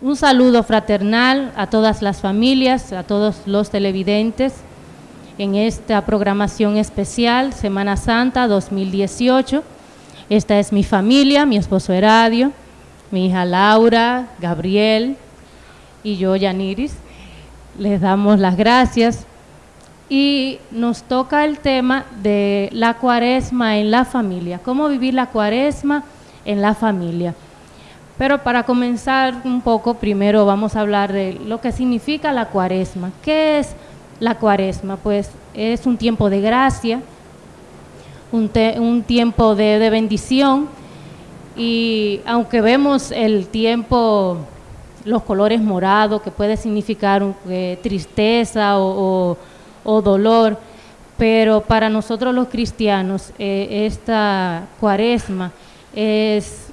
Un saludo fraternal a todas las familias, a todos los televidentes en esta programación especial Semana Santa 2018. Esta es mi familia, mi esposo Heradio, mi hija Laura, Gabriel y yo, Yaniris. Les damos las gracias y nos toca el tema de la cuaresma en la familia, cómo vivir la cuaresma en la familia. Pero para comenzar un poco, primero vamos a hablar de lo que significa la cuaresma. ¿Qué es la cuaresma? Pues es un tiempo de gracia, un, tiempo de, bendición y aunque vemos el tiempo, los colores morados, que puede significar eh, tristeza o o dolor, pero para nosotros los cristianos eh, esta cuaresma es,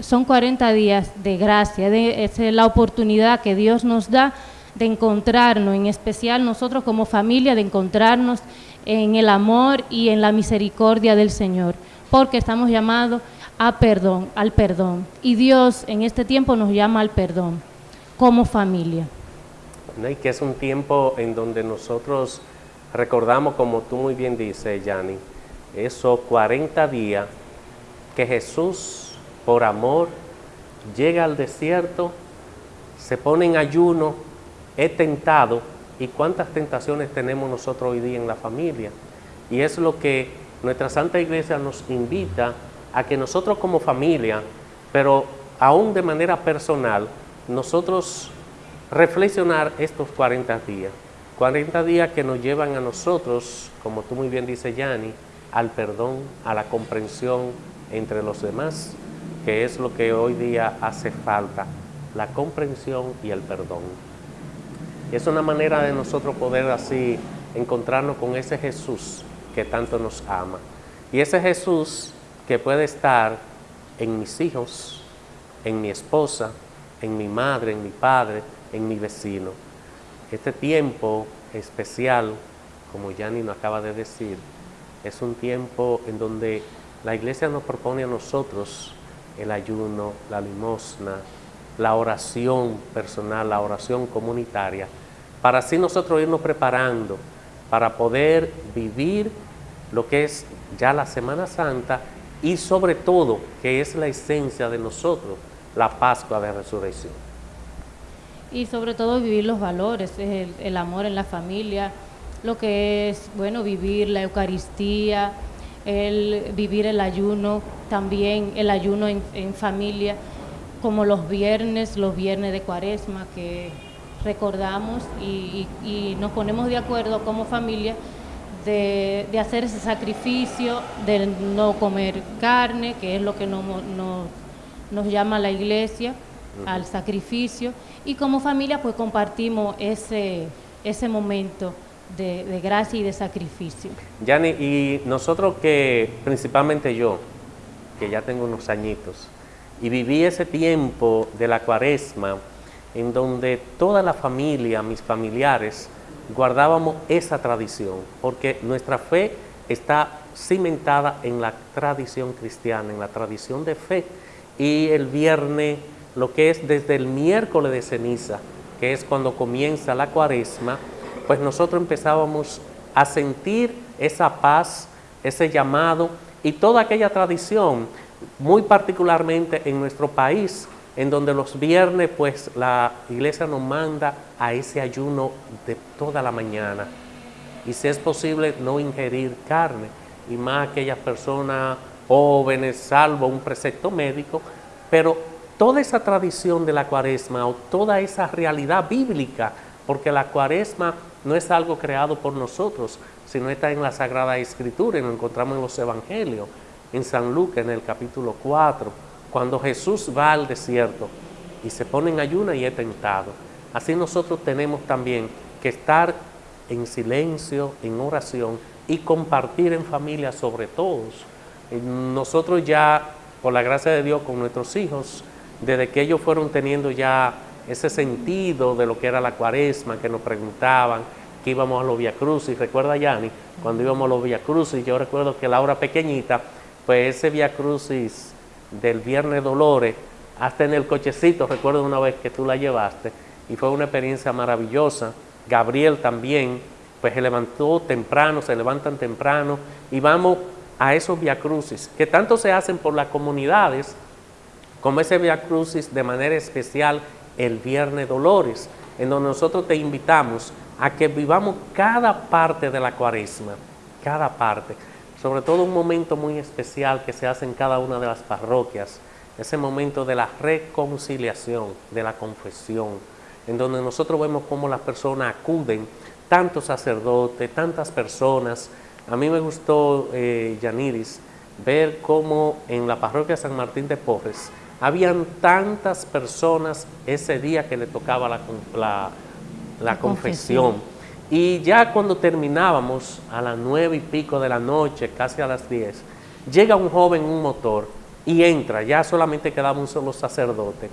son 40 días de gracia, es la oportunidad que Dios nos da de encontrarnos, en especial nosotros como familia, de encontrarnos en el amor y en la misericordia del Señor, porque estamos llamados a perdón, al perdón. Y Dios en este tiempo nos llama al perdón como familia. Y que es un tiempo en donde nosotros recordamos, como tú muy bien dices, Yanni, esos 40 días que Jesús, por amor, llega al desierto, se pone en ayuno, es tentado, y cuántas tentaciones tenemos nosotros hoy día en la familia. Y es lo que nuestra Santa Iglesia nos invita a que nosotros como familia, pero aún de manera personal, nosotros reflexionar estos 40 días. 40 días que nos llevan a nosotros, como tú muy bien dices, Yanni, al perdón, a la comprensión entre los demás, que es lo que hoy día hace falta, la comprensión y el perdón. es una manera de nosotros poder así encontrarnos con ese Jesús que tanto nos ama. Y ese Jesús que puede estar en mis hijos, en mi esposa, en mi madre, en mi padre, en mi vecino. Este tiempo especial, como Yanni nos acaba de decir, es un tiempo en donde la iglesia nos propone a nosotros el ayuno, la limosna, la oración personal, la oración comunitaria, para así nosotros irnos preparando para poder vivir lo que es ya la Semana Santa y sobre todo, que es la esencia de nosotros, la Pascua de Resurrección. Y sobre todo vivir los valores, el, amor en la familia, lo que es, bueno, vivir la Eucaristía, el vivir el ayuno, también el ayuno en, familia, como los viernes, los viernes de cuaresma que recordamos y, nos ponemos de acuerdo como familia de, hacer ese sacrificio, de no comer carne, que es lo que nos llama la iglesia, al sacrificio. Y como familia pues compartimos ese, ese momento de, gracia y de sacrificio. Yani, y nosotros que, principalmente yo, que ya tengo unos añitos, y viví ese tiempo de la cuaresma en donde toda la familia, mis familiares, guardábamos esa tradición, porque nuestra fe está cimentada en la tradición cristiana, en la tradición de fe, y el viernes lo que es desde el miércoles de ceniza, que es cuando comienza la cuaresma, pues nosotros empezábamos a sentir esa paz, ese llamado y toda aquella tradición, muy particularmente en nuestro país, en donde los viernes pues la iglesia nos manda a ese ayuno de toda la mañana. Y si es posible no ingerir carne. Y más aquellas personas jóvenes, salvo un precepto médico, pero toda esa tradición de la cuaresma o toda esa realidad bíblica, porque la cuaresma no es algo creado por nosotros, sino está en la Sagrada Escritura y lo encontramos en los Evangelios, en San Lucas en el capítulo 4, cuando Jesús va al desierto y se pone en ayuna y es tentado. Así nosotros tenemos también que estar en silencio, en oración y compartir en familia sobre todos. Nosotros ya, por la gracia de Dios, con nuestros hijos, desde que ellos fueron teniendo ya ese sentido de lo que era la cuaresma, que nos preguntaban que íbamos a los Via Crucis, recuerda Yanni, cuando íbamos a los Via Crucis, yo recuerdo que la hora pequeñita, pues ese Via Crucis del Viernes Dolores, hasta en el cochecito, recuerdo una vez que tú la llevaste, y fue una experiencia maravillosa. Gabriel también, pues se levantó temprano, se levantan temprano, y vamos a esos viacrucis, que tanto se hacen por las comunidades, como ese viacrucis de manera especial el Viernes Dolores, en donde nosotros te invitamos a que vivamos cada parte de la cuaresma, cada parte, sobre todo un momento muy especial que se hace en cada una de las parroquias, ese momento de la reconciliación, de la confesión, en donde nosotros vemos cómo las personas acuden, tantos sacerdotes, tantas personas. A mí me gustó, eh, Yaniris, ver cómo en la parroquia San Martín de Porres habían tantas personas ese día que le tocaba la, la, confesión. Y ya cuando terminábamos, a las nueve y pico de la noche, casi a las diez, llega un joven en un motor y entra, ya solamente quedaba un solo sacerdote.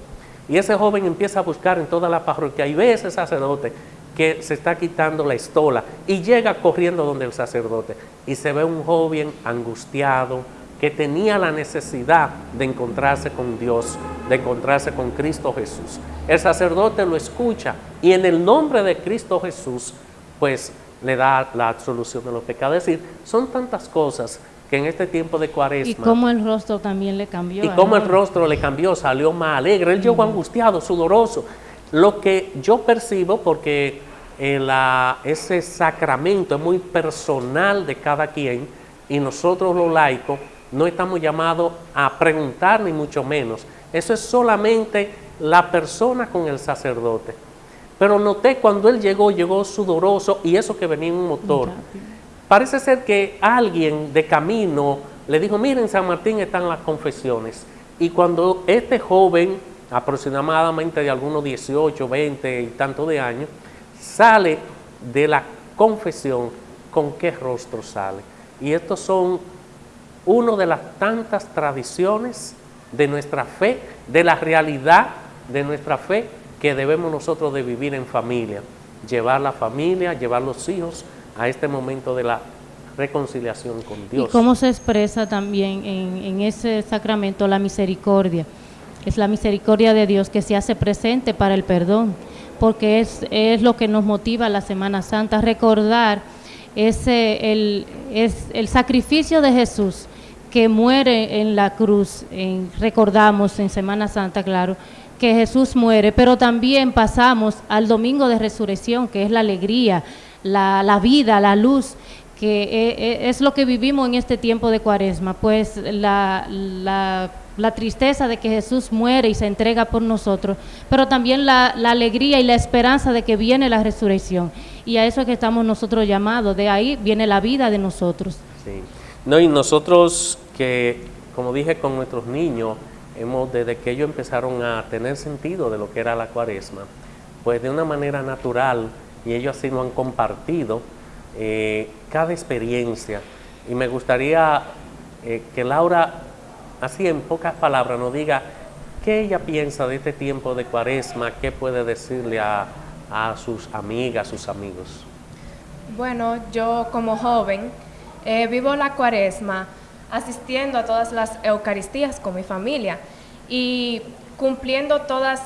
Y ese joven empieza a buscar en toda la parroquia y ve ese sacerdote que se está quitando la estola y llega corriendo donde el sacerdote y se ve un joven angustiado, que tenía la necesidad de encontrarse con Dios, de encontrarse con Cristo Jesús. El sacerdote lo escucha y en el nombre de Cristo Jesús, pues le da la absolución de los pecados. Es decir, son tantas cosas que en este tiempo de cuaresma... Y cómo el rostro también le cambió. Y cómo el rostro le cambió, salió más alegre. Él llegó angustiado, sudoroso. Lo que yo percibo, porque eh, ese sacramento es muy personal de cada quien, y nosotros los laicos no estamos llamados a preguntar ni mucho menos. Eso es solamente la persona con el sacerdote. Pero noté cuando él llegó, llegó sudoroso y eso que venía en un motor. Parece ser que alguien de camino le dijo, miren, San Martín están las confesiones. Y cuando este joven, aproximadamente de algunos 18, 20 y tanto de años, sale de la confesión, ¿con qué rostro sale? Y estos son una de las tantas tradiciones de nuestra fe, de la realidad de nuestra fe que debemos nosotros de vivir en familia, llevar la familia, llevar los hijos a este momento de la reconciliación con Dios. ¿Y cómo se expresa también en, ese sacramento la misericordia? Es la misericordia de Dios que se hace presente para el perdón, porque es, es lo que nos motiva la Semana Santa, recordar ese, el, es el sacrificio de Jesús que muere en la cruz, recordamos en Semana Santa, claro, que Jesús muere, pero también pasamos al domingo de resurrección, que es la alegría, la, vida, la luz, que e, e, es lo que vivimos en este tiempo de cuaresma, pues la, la, tristeza de que Jesús muere y se entrega por nosotros, pero también la, alegría y la esperanza de que viene la resurrección. Y a eso es que estamos nosotros llamados, de ahí viene la vida de nosotros. Sí. No, y nosotros que, como dije con nuestros niños, hemos, desde que ellos empezaron a tener sentido de lo que era la cuaresma, pues de una manera natural, y ellos así lo han compartido, eh, cada experiencia. Y me gustaría eh, que Laura, así en pocas palabras, nos diga qué ella piensa de este tiempo de cuaresma, qué puede decirle a, a sus amigas, sus amigos. Bueno, yo como joven eh, vivo la cuaresma asistiendo a todas las Eucaristías con mi familia y cumpliendo todos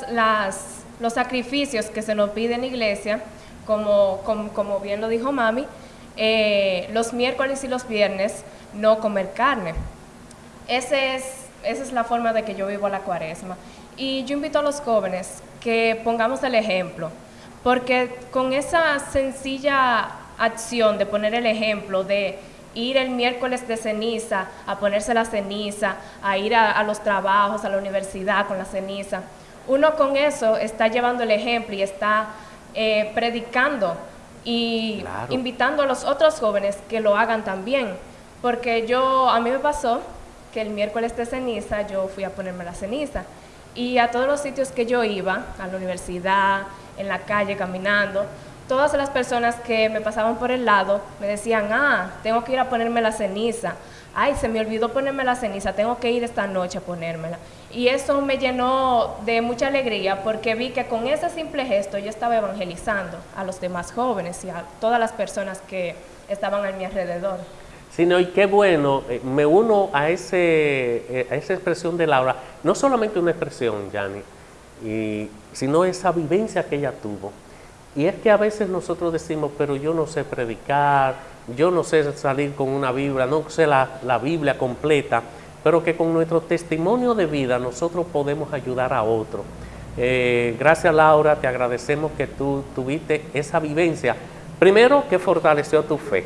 los sacrificios que se nos pide en iglesia, como, como, bien lo dijo mami, eh, los miércoles y los viernes no comer carne. Ese es, esa es la forma de que yo vivo la cuaresma. Y yo invito a los jóvenes que pongamos el ejemplo, porque con esa sencilla acción de poner el ejemplo, de ir el miércoles de ceniza, a ponerse la ceniza, a ir a, los trabajos, a la universidad con la ceniza. Uno con eso está llevando el ejemplo y está eh, predicando y invitando a los otros jóvenes que lo hagan también. Porque yo, a mí me pasó que el miércoles de ceniza yo fui a ponerme la ceniza y a todos los sitios que yo iba, a la universidad, en la calle caminando, todas las personas que me pasaban por el lado me decían, ah, tengo que ir a ponerme la ceniza. Ay, se me olvidó ponerme la ceniza, tengo que ir esta noche a ponérmela. Y eso me llenó de mucha alegría porque vi que con ese simple gesto yo estaba evangelizando a los demás jóvenes y a todas las personas que estaban a mi alrededor. sino y qué bueno, eh, me uno a, ese, eh, a esa expresión de Laura, no solamente una expresión, Yanni, y, sino esa vivencia que ella tuvo. Y es que a veces nosotros decimos, pero yo no sé predicar, yo no sé salir con una Biblia, no sé la, la Biblia completa, pero que con nuestro testimonio de vida nosotros podemos ayudar a otro. Eh, gracias Laura, te agradecemos que tú tuviste esa vivencia. Primero, que fortaleció tu fe.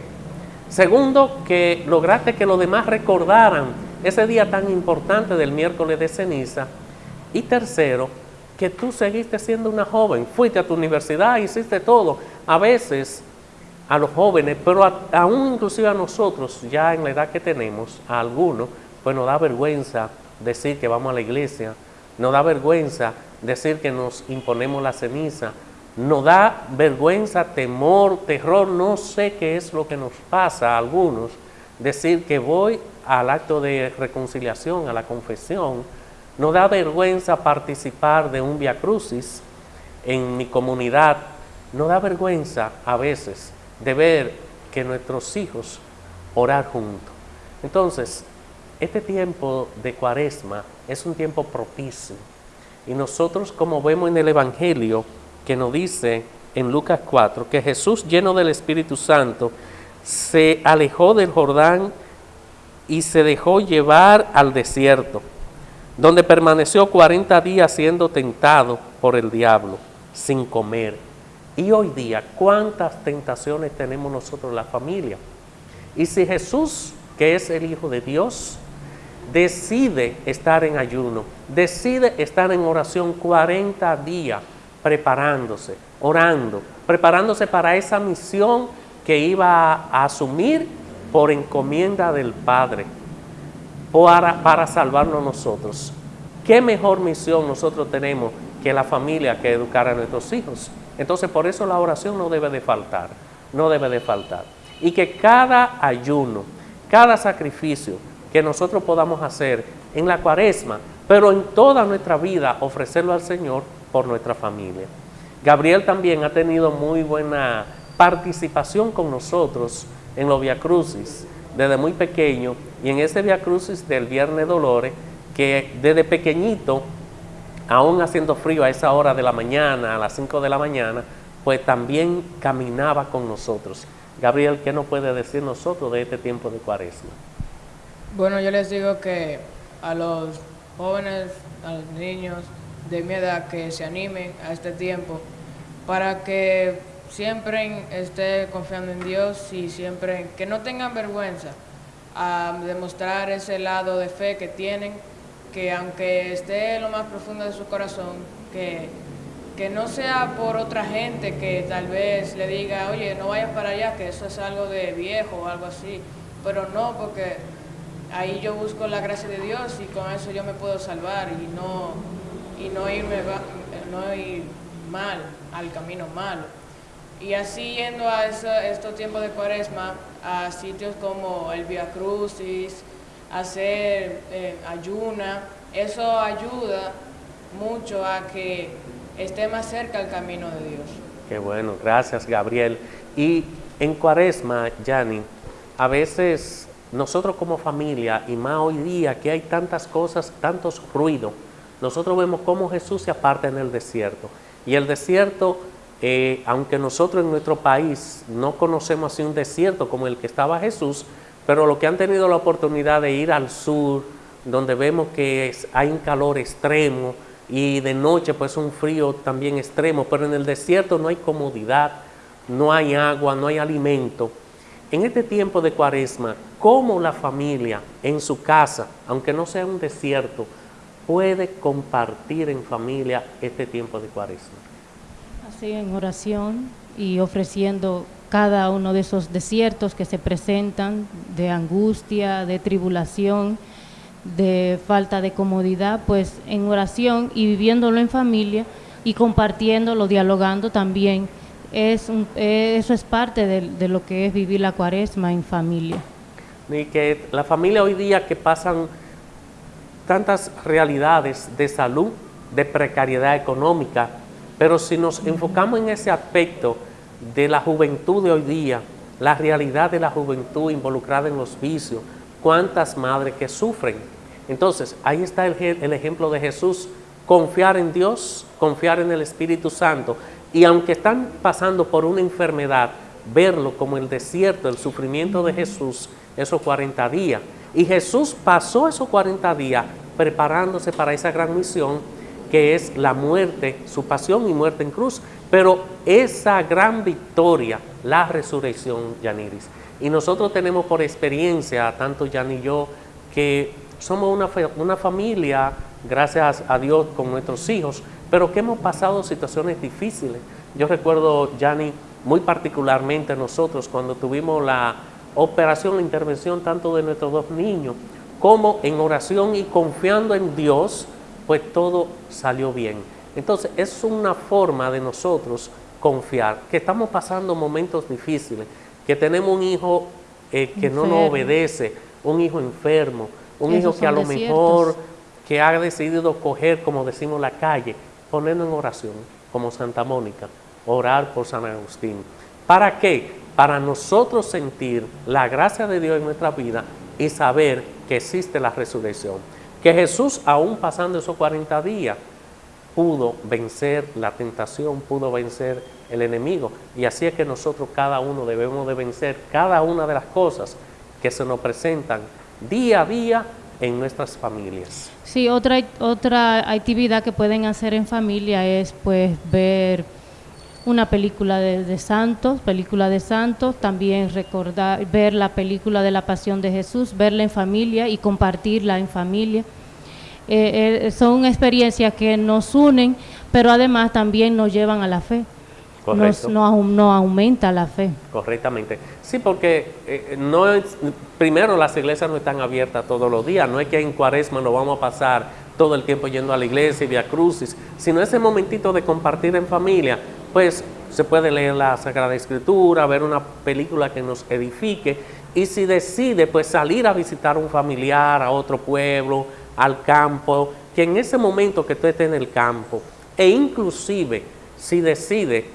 Segundo, que lograste que los demás recordaran ese día tan importante del miércoles de ceniza. Y tercero, que tú seguiste siendo una joven, fuiste a tu universidad, hiciste todo. A veces a los jóvenes, pero aún inclusive a nosotros, ya en la edad que tenemos, a algunos, pues nos da vergüenza decir que vamos a la iglesia, nos da vergüenza decir que nos imponemos la ceniza, nos da vergüenza, temor, terror, no sé qué es lo que nos pasa a algunos, decir que voy al acto de reconciliación, a la confesión, nos da vergüenza participar de un Via Crucis en mi comunidad, nos da vergüenza a veces de ver que nuestros hijos orar juntos. Entonces, este tiempo de cuaresma es un tiempo propicio. Y nosotros como vemos en el Evangelio que nos dice en Lucas 4 que Jesús lleno del Espíritu Santo se alejó del Jordán y se dejó llevar al desierto, donde permaneció 40 días siendo tentado por el diablo, sin comer. Y hoy día, ¿cuántas tentaciones tenemos nosotros la familia? Y si Jesús, que es el Hijo de Dios, decide estar en ayuno, decide estar en oración 40 días, preparándose, orando, preparándose para esa misión que iba a asumir por encomienda del Padre, para, para salvarnos nosotros. ¿Qué mejor misión nosotros tenemos que la familia que educar a nuestros hijos? Entonces por eso la oración no debe de faltar, no debe de faltar. Y que cada ayuno, cada sacrificio, que nosotros podamos hacer en la cuaresma, pero en toda nuestra vida ofrecerlo al Señor por nuestra familia. Gabriel también ha tenido muy buena participación con nosotros en los Via Crucis desde muy pequeño y en ese Via Crucis del Viernes Dolores que desde pequeñito, aún haciendo frío a esa hora de la mañana, a las 5 de la mañana, pues también caminaba con nosotros. Gabriel, ¿qué nos puede decir nosotros de este tiempo de cuaresma? Bueno, yo les digo que a los jóvenes, a los niños de mi edad que se animen a este tiempo para que siempre estén confiando en Dios y siempre que no tengan vergüenza a demostrar ese lado de fe que tienen, que aunque esté lo más profundo de su corazón, que, que no sea por otra gente que tal vez le diga, oye, no vayas para allá, que eso es algo de viejo o algo así, pero no, porque ahí yo busco la gracia de Dios y con eso yo me puedo salvar y no, y no, irme, no ir mal, al camino malo. Y así yendo a estos tiempos de cuaresma, a sitios como el Via Crucis, hacer eh, ayuna, eso ayuda mucho a que esté más cerca el camino de Dios. Qué bueno, gracias Gabriel. Y en cuaresma, Yanni, a veces nosotros como familia, y más hoy día que hay tantas cosas, tantos ruidos, nosotros vemos cómo Jesús se aparta en el desierto. Y el desierto, eh, aunque nosotros en nuestro país no conocemos así un desierto como el que estaba Jesús, pero los que han tenido la oportunidad de ir al sur, donde vemos que hay un calor extremo y de noche pues un frío también extremo, pero en el desierto no hay comodidad, no hay agua, no hay alimento. En este tiempo de cuaresma, ¿cómo la familia en su casa, aunque no sea un desierto, puede compartir en familia este tiempo de cuaresma? Así, en oración y ofreciendo cada uno de esos desiertos que se presentan de angustia, de tribulación, de falta de comodidad, pues en oración y viviéndolo en familia y compartiéndolo, dialogando también es eh, eso es parte de, lo que es vivir la cuaresma en familia. Y que la familia hoy día que pasan tantas realidades de salud, de precariedad económica, pero si nos enfocamos en ese aspecto de la juventud de hoy día, la realidad de la juventud involucrada en los vicios, cuántas madres que sufren. Entonces, ahí está el, ejemplo de Jesús, confiar en Dios, confiar en el Espíritu Santo, y aunque están pasando por una enfermedad, verlo como el desierto, el sufrimiento de Jesús, esos 40 días. Y Jesús pasó esos 40 días preparándose para esa gran misión que es la muerte, su pasión y muerte en cruz, pero esa gran victoria, la resurrección, Yaniris. Y nosotros tenemos por experiencia, tanto Jan y yo, que somos una, una familia, gracias a Dios, con nuestros hijos, pero que hemos pasado situaciones difíciles. Yo recuerdo, Yanni, muy particularmente nosotros, cuando tuvimos la operación, la intervención tanto de nuestros dos niños, como en oración y confiando en Dios, pues todo salió bien. Entonces es una forma de nosotros confiar, que estamos pasando momentos difíciles, que tenemos un hijo eh, que no nos obedece, un hijo enfermo, un hijo que a lo mejor que ha decidido coger, como decimos, la calle, ponernos en oración, como Santa Mónica, orar por San Agustín. ¿Para qué? Para nosotros sentir la gracia de Dios en nuestra vida y saber que existe la resurrección. Que Jesús, aún pasando esos 40 días, pudo vencer la tentación, pudo vencer el enemigo. Y así es que nosotros cada uno debemos de vencer cada una de las cosas que se nos presentan día a día en nuestras familias. Sí, otra, otra actividad que pueden hacer en familia es pues ver una película de, santos, película de santos, también recordar, ver la película de la Pasión de Jesús, verla en familia y compartirla en familia. Eh, eh, son experiencias que nos unen, pero además también nos llevan a la fe. Nos, no, aumenta la fe. Correctamente. Sí, porque eh, no es, primero las iglesias no están abiertas todos los días, no es que en cuaresma nos vamos a pasar todo el tiempo yendo a la iglesia y via crucis, sino ese momentito de compartir en familia, pues se puede leer la Sagrada Escritura, ver una película que nos edifique y si decide pues salir a visitar a un familiar, a otro pueblo, al campo, que en ese momento que tú estés en el campo e inclusive si decide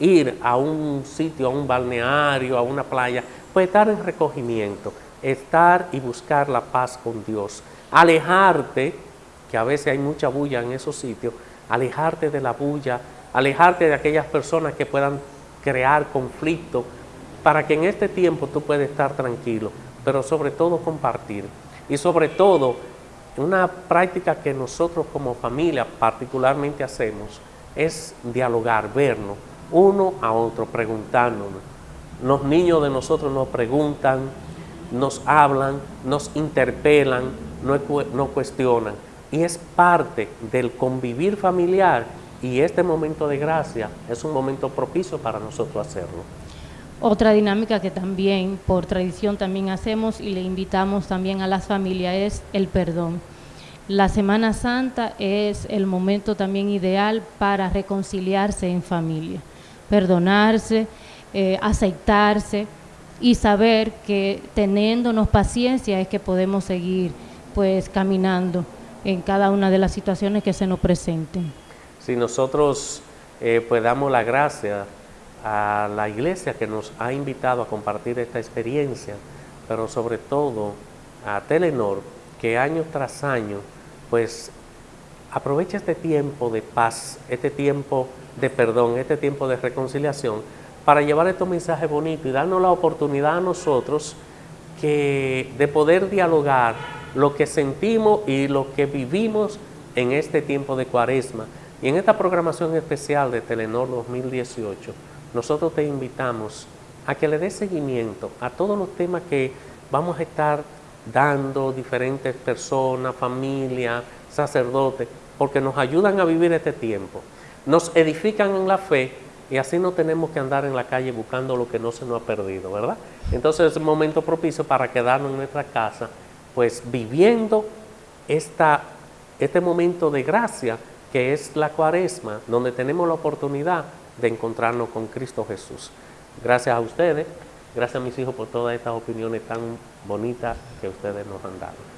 ir a un sitio, a un balneario, a una playa, pues estar en recogimiento, estar y buscar la paz con Dios, alejarte, que a veces hay mucha bulla en esos sitios, alejarte de la bulla alejarte de aquellas personas que puedan crear conflicto para que en este tiempo tú puedas estar tranquilo, pero sobre todo compartir. Y sobre todo, una práctica que nosotros como familia particularmente hacemos es dialogar, vernos uno a otro, preguntándonos. Los niños de nosotros nos preguntan, nos hablan, nos interpelan, nos cuestionan. Y es parte del convivir familiar y este momento de gracia es un momento propicio para nosotros hacerlo. Otra dinámica que también por tradición también hacemos y le invitamos también a las familias es el perdón. La Semana Santa es el momento también ideal para reconciliarse en familia, perdonarse, eh, aceptarse y saber que teniéndonos paciencia es que podemos seguir pues caminando en cada una de las situaciones que se nos presenten si nosotros eh, pues damos la gracia a la iglesia que nos ha invitado a compartir esta experiencia, pero sobre todo a Telenor, que año tras año, pues aprovecha este tiempo de paz, este tiempo de perdón, este tiempo de reconciliación, para llevar estos mensajes bonitos y darnos la oportunidad a nosotros que, de poder dialogar lo que sentimos y lo que vivimos en este tiempo de cuaresma, y en esta programación especial de Telenor 2018, nosotros te invitamos a que le des seguimiento a todos los temas que vamos a estar dando diferentes personas, familias, sacerdotes, porque nos ayudan a vivir este tiempo, nos edifican en la fe y así no tenemos que andar en la calle buscando lo que no se nos ha perdido, ¿verdad? Entonces es un momento propicio para quedarnos en nuestra casa, pues viviendo esta, este momento de gracia que es la cuaresma, donde tenemos la oportunidad de encontrarnos con Cristo Jesús. Gracias a ustedes, gracias a mis hijos por todas estas opiniones tan bonitas que ustedes nos han dado.